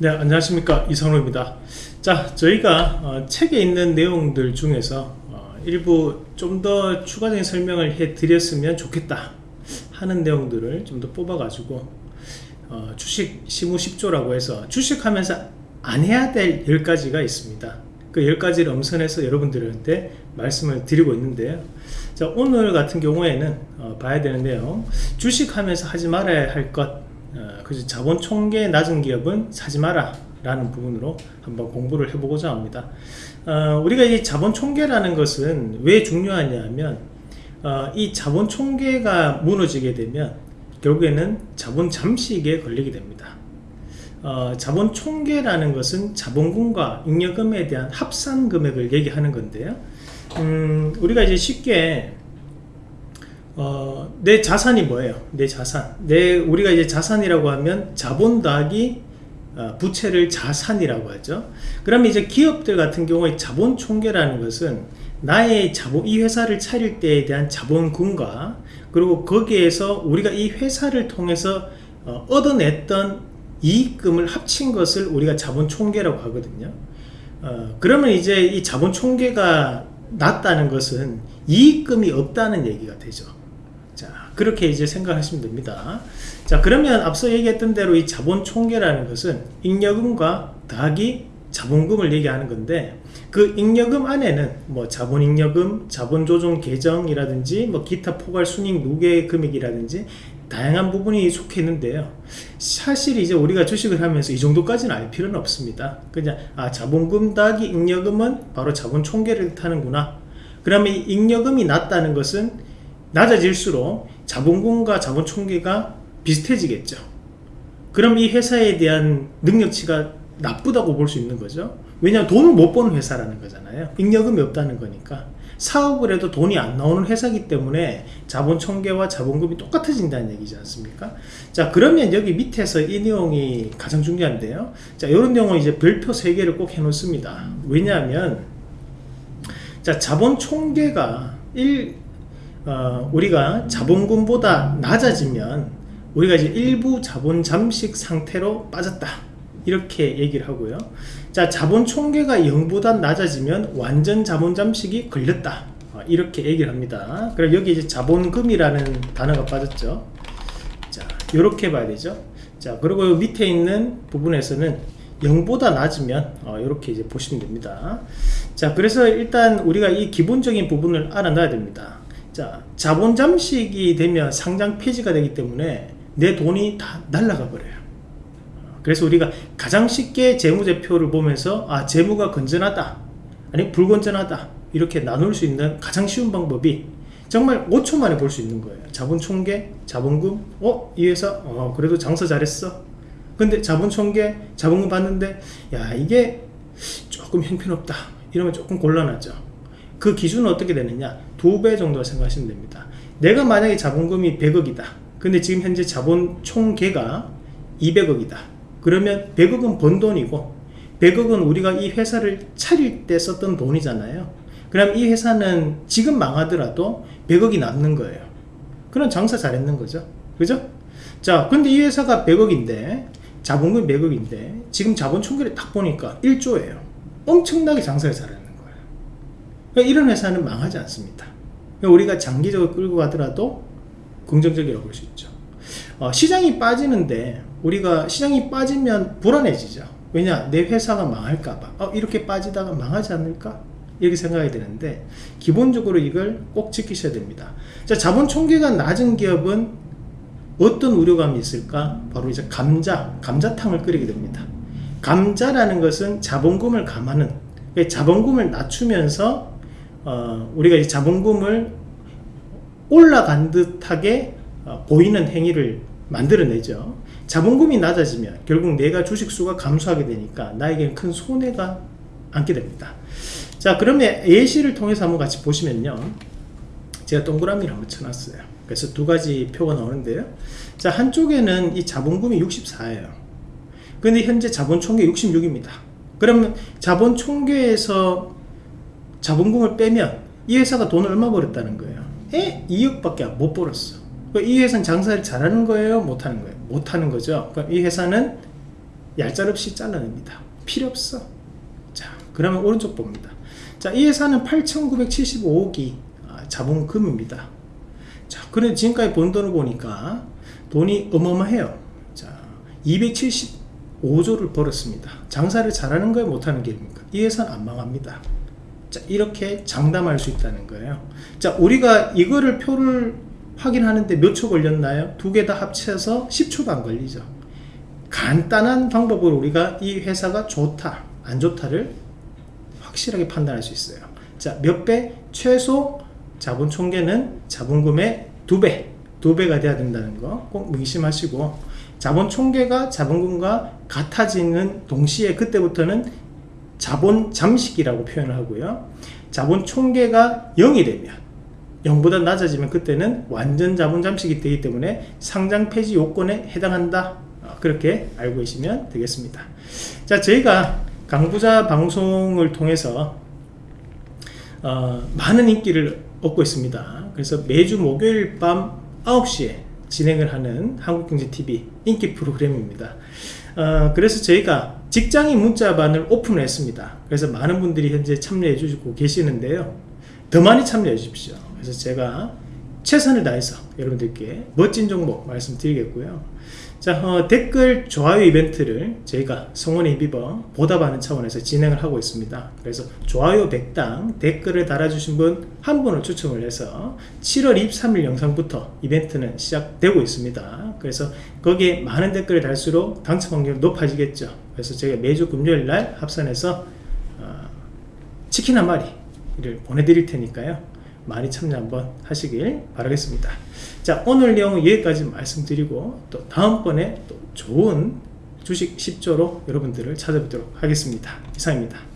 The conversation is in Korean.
네 안녕하십니까. 이상로입니다. 자 저희가 어, 책에 있는 내용들 중에서 어, 일부 좀 더 추가적인 설명을 해 드렸으면 좋겠다 하는 내용들을 좀 더 뽑아 가지고 어, 주식 시무 10조라고 해서 주식하면서 안 해야 될 10가지가 있습니다. 그 10가지를 엄선해서 여러분들한테 말씀을 드리고 있는데요. 자 오늘 같은 경우에는 어, 봐야 되는데요 주식하면서 하지 말아야 할것 어, 그래서 자본 총계 낮은 기업은 사지 마라 라는 부분으로 한번 공부를 해보고자 합니다. 어, 우리가 이 자본 총계라는 것은 왜 중요하냐 면 어, 이 자본 총계가 무너지게 되면 결국에는 자본 잠식에 걸리게 됩니다. 어, 자본 총계라는 것은 자본금과 잉여금에 대한 합산 금액을 얘기하는 건데요. 음, 우리가 이제 쉽게 어, 내 자산이 뭐예요? 내 자산. 내 우리가 이제 자산이라고 하면 자본 더하기 어, 부채를 자산이라고 하죠. 그러면 이제 기업들 같은 경우에 자본 총계라는 것은 나의 자본 이 회사를 차릴 때에 대한 자본금과 그리고 거기에서 우리가 이 회사를 통해서 어, 얻어냈던 이익금을 합친 것을 우리가 자본 총계라고 하거든요. 어, 그러면 이제 이 자본 총계가 낮다는 것은 이익금이 없다는 얘기가 되죠. 그렇게 이제 생각하시면 됩니다. 자 그러면 앞서 얘기했던 대로 이 자본 총계라는 것은 잉여금과 더하기 자본금을 얘기하는 건데 그 잉여금 안에는 뭐 자본 잉여금, 자본 조정 계정이라든지 뭐 기타 포괄 순익 누계 금액이라든지 다양한 부분이 속해 있는데요. 사실 이제 우리가 주식을 하면서 이 정도까지는 알 필요는 없습니다. 그냥 아 자본금 더하기 잉여금은 바로 자본 총계를 타는구나. 그러면 이 잉여금이 낮다는 것은 낮아질수록 자본금과 자본 총계가 비슷해지겠죠. 그럼 이 회사에 대한 능력치가 나쁘다고 볼 수 있는 거죠. 왜냐하면 돈을 못 버는 회사라는 거잖아요. 잉여금이 없다는 거니까. 사업을 해도 돈이 안 나오는 회사기 때문에 자본 총계와 자본금이 똑같아진다는 얘기지 않습니까? 자 그러면 여기 밑에서 이 내용이 가장 중요한데요. 자 이런 내용은 이제 별표 3개를 꼭 해 놓습니다. 왜냐하면 자 자본 총계가 1, 어, 우리가 자본금보다 낮아지면 우리가 이제 일부 자본 잠식 상태로 빠졌다. 이렇게 얘기를 하고요. 자 자본 총계가 0보다 낮아지면 완전 자본 잠식이 걸렸다. 어, 이렇게 얘기를 합니다. 그럼 여기 이제 자본금이라는 단어가 빠졌죠. 자 이렇게 봐야 되죠. 자 그리고 밑에 있는 부분에서는 0보다 낮으면 어, 이렇게 이제 보시면 됩니다. 자 그래서 일단 우리가 이 기본적인 부분을 알아놔야 됩니다 자 자본 잠식이 되면 상장 폐지가 되기 때문에 내 돈이 다 날라가 버려요. 그래서 우리가 가장 쉽게 재무제표를 보면서 아 재무가 건전하다 아니 불건전하다 이렇게 나눌 수 있는 가장 쉬운 방법이 정말 5초 만에 볼 수 있는 거예요. 자본 총계 자본금 어? 이 회사 어 그래도 장사 잘했어. 근데 자본 총계 자본금 봤는데 야 이게 조금 형편없다. 이러면 조금 곤란하죠 그 기준은 어떻게 되느냐? 두 배 정도 생각하시면 됩니다. 내가 만약에 자본금이 100억이다. 근데 지금 현재 자본 총계가 200억이다. 그러면 100억은 번 돈이고 100억은 우리가 이 회사를 차릴 때 썼던 돈이잖아요. 그럼 이 회사는 지금 망하더라도 100억이 남는 거예요. 그럼 장사 잘했는 거죠. 그죠? 자 근데 이 회사가 100억인데 자본금 100억인데 지금 자본 총계를 딱 보니까 1조예요. 엄청나게 장사를 잘했는 그러니까 이런 회사는 망하지 않습니다. 그러니까 우리가 장기적으로 끌고 가더라도 긍정적이라고 볼 수 있죠. 어, 시장이 빠지는데 우리가 시장이 빠지면 불안해지죠. 왜냐? 내 회사가 망할까봐. 어, 이렇게 빠지다가 망하지 않을까? 이렇게 생각이 되는데 기본적으로 이걸 꼭 지키셔야 됩니다. 자 자본 총계가 낮은 기업은 어떤 우려감이 있을까? 바로 이제 감자 감자탕을 끓이게 됩니다. 감자라는 것은 자본금을 감하는 자본금을 낮추면서 어, 우리가 이 자본금을 올라간 듯하게 어, 보이는 행위를 만들어내죠. 자본금이 낮아지면 결국 내가 주식수가 감소하게 되니까 나에게는 큰 손해가 안게 됩니다. 자 그러면 예시를 통해서 한번 같이 보시면요. 제가 동그라미를 한번 쳐놨어요. 그래서 두 가지 표가 나오는데요. 자 한쪽에는 이 자본금이 64예요. 근데 현재 자본 총계 66입니다. 그러면 자본 총계에서 자본금을 빼면 이 회사가 돈을 얼마 벌었다는 거예요? 에? 2억밖에 못 벌었어. 이 회사는 장사를 잘하는 거예요? 못하는 거예요? 못하는 거죠. 그럼 이 회사는 얄짤없이 잘라냅니다. 필요 없어. 자 그러면 오른쪽 봅니다. 자이 회사는 8975억이 아, 자본금입니다. 자 그래 지금까지 번 돈을 보니까 돈이 어마어마해요. 자 275조를 벌었습니다. 장사를 잘하는 거예요? 못하는 게 입니까? 이 회사는 안 망합니다 자 이렇게 장담할 수 있다는 거예요. 자 우리가 이거를 표를 확인하는데 몇 초 걸렸나요? 두 개 다 합쳐서 10초도 안 걸리죠. 간단한 방법으로 우리가 이 회사가 좋다 안 좋다를 확실하게 판단할 수 있어요. 자몇 배? 최소 자본 총계는 자본금의 두배 두 배가 돼야 된다는 거 꼭 명심하시고 자본 총계가 자본금과 같아지는 동시에 그때부터는 자본 잠식이라고 표현을 하고요. 자본 총계가 0이 되면 0보다 낮아지면 그때는 완전 자본 잠식이 되기 때문에 상장 폐지 요건에 해당한다. 어, 그렇게 알고 계시면 되겠습니다. 자 저희가 강부자 방송을 통해서 어, 많은 인기를 얻고 있습니다. 그래서 매주 목요일 밤 9시에 진행을 하는 한국경제TV 인기 프로그램입니다. 어, 그래서 저희가 직장인 문자반을 오픈을 했습니다. 그래서 많은 분들이 현재 참여해 주시고 계시는데요. 더 많이 참여해 주십시오. 그래서 제가 최선을 다해서 여러분들께 멋진 정보 말씀드리겠고요 자 어, 댓글 좋아요 이벤트를 저희가 성원에 힘입어 보답하는 차원에서 진행을 하고 있습니다. 그래서 좋아요 100당 댓글을 달아주신 분 한 분을 추첨을 해서 7월 23일 영상부터 이벤트는 시작되고 있습니다. 그래서 거기에 많은 댓글을 달수록 당첨 확률이 높아지겠죠. 그래서 제가 매주 금요일 날 합산해서 어, 치킨 한 마리를 보내드릴 테니까요 많이 참여 한번 하시길 바라겠습니다. 자 오늘 내용은 여기까지 말씀드리고 또 다음번에 또 좋은 주식 10조로 여러분들을 찾아뵙도록 하겠습니다. 이상입니다